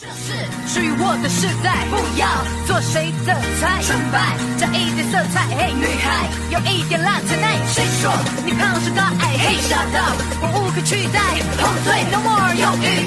这是属于我的时代，不要做谁的菜，纯白加一点色彩，嘿，女孩有一点辣，tonight，谁说？你胖是高矮？嘿，shut 我无可取代，后退，no more 犹豫